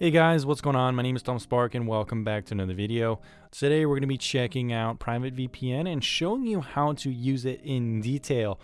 Hey guys, what's going on? My name is Tom Spark and welcome back to another video. Today we're going to be checking out Private VPN and showing you how to use it in detail.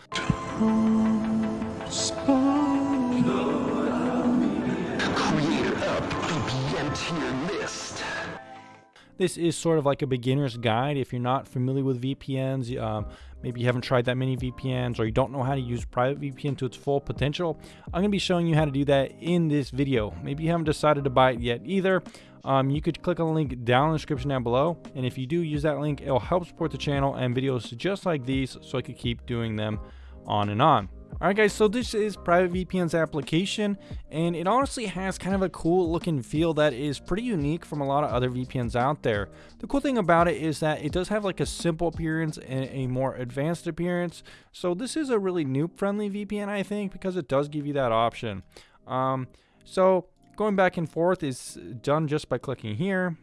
This is sort of like a beginner's guide if you're not familiar with VPNs. Um, maybe you haven't tried that many VPNs or you don't know how to use private VPN to its full potential. I'm going to be showing you how to do that in this video. Maybe you haven't decided to buy it yet either. Um, you could click on the link down in the description down below. And if you do use that link, it'll help support the channel and videos just like these so I could keep doing them on and on. Alright guys, so this is Private VPN's application, and it honestly has kind of a cool looking feel that is pretty unique from a lot of other VPNs out there. The cool thing about it is that it does have like a simple appearance and a more advanced appearance, so this is a really noob friendly VPN I think because it does give you that option. Um, so going back and forth is done just by clicking here.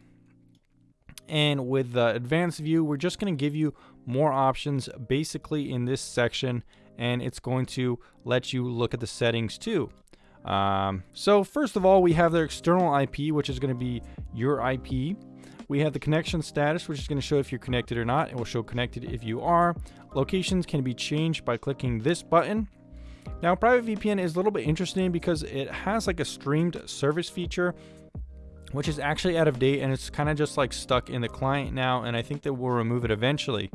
And with the advanced view, we're just going to give you more options basically in this section and it's going to let you look at the settings too. Um, so first of all, we have their external IP, which is going to be your IP. We have the connection status, which is going to show if you're connected or not. It will show connected if you are. Locations can be changed by clicking this button. Now, Private VPN is a little bit interesting because it has like a streamed service feature, which is actually out of date and it's kind of just like stuck in the client now. And I think that we'll remove it eventually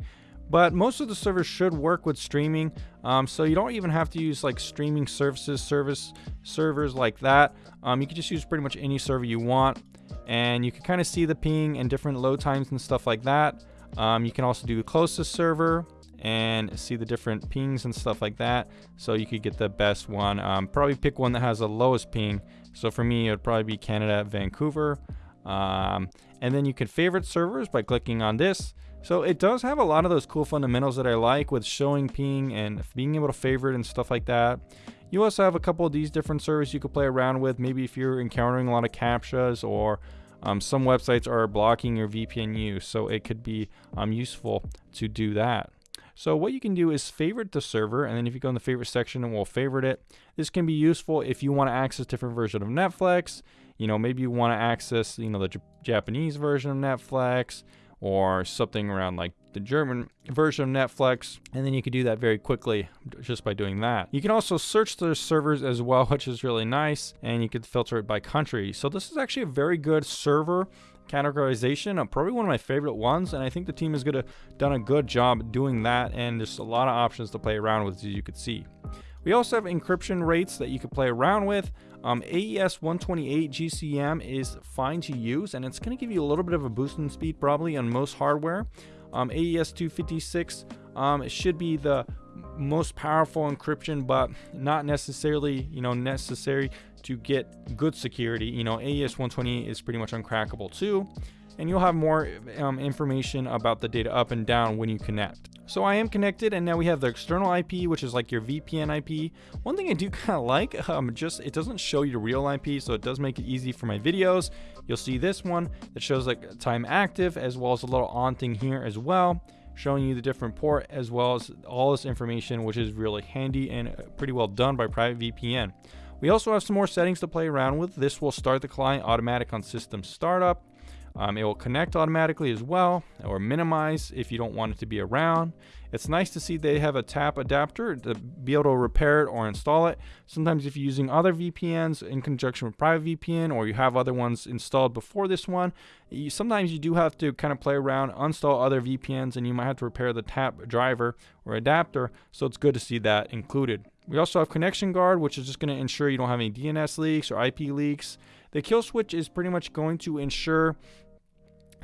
but most of the servers should work with streaming um, so you don't even have to use like streaming services service servers like that. Um, you can just use pretty much any server you want and you can kind of see the ping and different load times and stuff like that. Um, you can also do the closest server and see the different pings and stuff like that so you could get the best one. Um, probably pick one that has the lowest ping. So for me it would probably be Canada Vancouver. Um, and then you can favorite servers by clicking on this so it does have a lot of those cool fundamentals that I like with showing ping and being able to favorite and stuff like that. You also have a couple of these different servers you could play around with. Maybe if you're encountering a lot of CAPTCHAs or um, some websites are blocking your VPN use. So it could be um, useful to do that. So what you can do is favorite the server, and then if you go in the favorite section, and we'll favorite it. This can be useful if you want to access different version of Netflix. You know, maybe you want to access, you know, the J Japanese version of Netflix or something around like the German version of Netflix, and then you can do that very quickly just by doing that. You can also search the servers as well, which is really nice, and you can filter it by country. So this is actually a very good server categorization, uh, probably one of my favorite ones, and I think the team has done a good job doing that, and there's a lot of options to play around with, as you can see. We also have encryption rates that you can play around with. Um, AES 128 GCM is fine to use, and it's going to give you a little bit of a boost in speed probably on most hardware. Um, AES 256 um, should be the most powerful encryption, but not necessarily, you know, necessary to get good security. You know, AES 128 is pretty much uncrackable too and you'll have more um, information about the data up and down when you connect. So I am connected and now we have the external IP, which is like your VPN IP. One thing I do kind of like, um, just it doesn't show your real IP, so it does make it easy for my videos. You'll see this one that shows like time active as well as a little on thing here as well showing you the different port as well as all this information which is really handy and uh, pretty well done by private VPN. We also have some more settings to play around with. This will start the client automatic on system startup. Um, it will connect automatically as well or minimize if you don't want it to be around. It's nice to see they have a tap adapter to be able to repair it or install it. Sometimes if you're using other VPNs in conjunction with private VPN or you have other ones installed before this one, you, sometimes you do have to kind of play around, install other VPNs and you might have to repair the tap driver or adapter. So it's good to see that included. We also have Connection Guard, which is just going to ensure you don't have any DNS leaks or IP leaks. The kill switch is pretty much going to ensure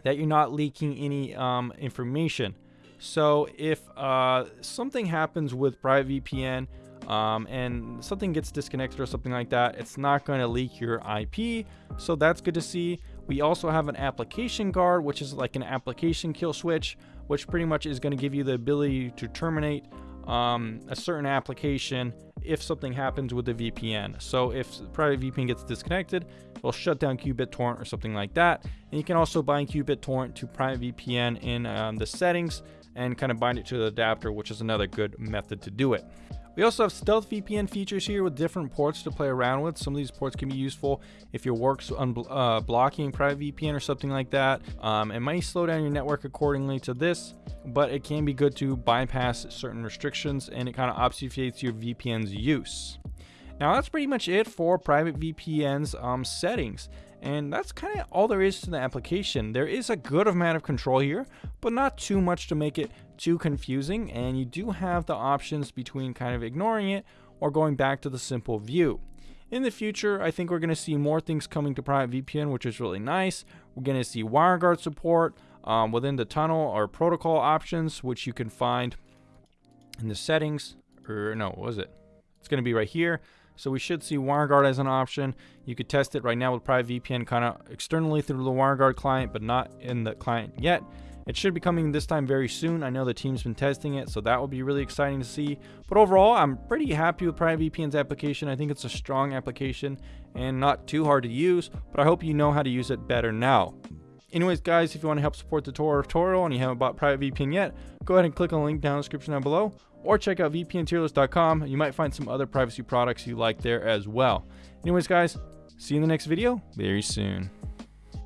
that you're not leaking any um, information. So if uh, something happens with private VPN um, and something gets disconnected or something like that, it's not going to leak your IP. So that's good to see. We also have an application guard, which is like an application kill switch, which pretty much is going to give you the ability to terminate um, a certain application if something happens with the VPN. So if private VPN gets disconnected, it'll shut down qBittorrent or something like that. And you can also bind qBittorrent to private VPN in um, the settings and kind of bind it to the adapter, which is another good method to do it. We also have stealth VPN features here with different ports to play around with. Some of these ports can be useful if your work's uh, blocking private VPN or something like that. Um, it might slow down your network accordingly to this, but it can be good to bypass certain restrictions and it kind of obfuscates your VPN's use. Now that's pretty much it for private VPN's um, settings. And that's kind of all there is to the application. There is a good amount of control here, but not too much to make it too confusing. And you do have the options between kind of ignoring it or going back to the simple view. In the future, I think we're going to see more things coming to private VPN, which is really nice. We're going to see WireGuard support um, within the tunnel or protocol options, which you can find in the settings. Or no, what was it? It's going to be right here. So we should see WireGuard as an option. You could test it right now with Private VPN kind of externally through the WireGuard client, but not in the client yet. It should be coming this time very soon. I know the team's been testing it, so that will be really exciting to see. But overall, I'm pretty happy with Private VPN's application. I think it's a strong application and not too hard to use, but I hope you know how to use it better now. Anyways, guys, if you want to help support the tour tutorial and you haven't bought Private VPN yet, go ahead and click on the link down in the description down below or check out vpntierlist.com. You might find some other privacy products you like there as well. Anyways, guys, see you in the next video very soon.